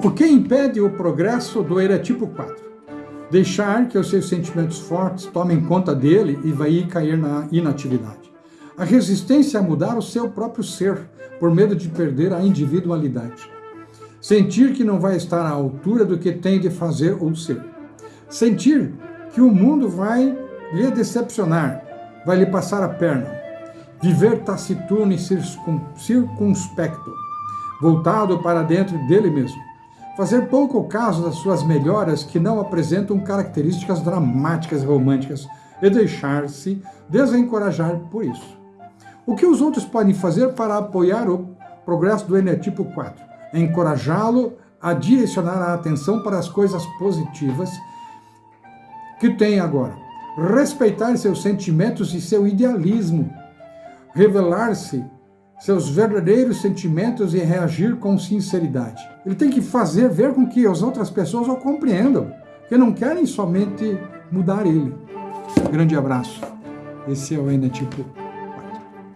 O que impede o progresso do eretipo 4? Deixar que os seus sentimentos fortes tomem conta dele e vai cair na inatividade. A resistência a mudar o seu próprio ser, por medo de perder a individualidade. Sentir que não vai estar à altura do que tem de fazer ou ser. Sentir que o mundo vai lhe decepcionar, vai lhe passar a perna. Viver taciturno e circunspecto, voltado para dentro dele mesmo. Fazer pouco caso das suas melhoras que não apresentam características dramáticas e românticas e deixar-se desencorajar por isso. O que os outros podem fazer para apoiar o progresso do Eneatipo 4? É encorajá-lo a direcionar a atenção para as coisas positivas que tem agora. Respeitar seus sentimentos e seu idealismo. Revelar-se seus verdadeiros sentimentos e reagir com sinceridade. Ele tem que fazer, ver com que as outras pessoas o compreendam, que não querem somente mudar ele. Grande abraço. Esse é o Enetipo.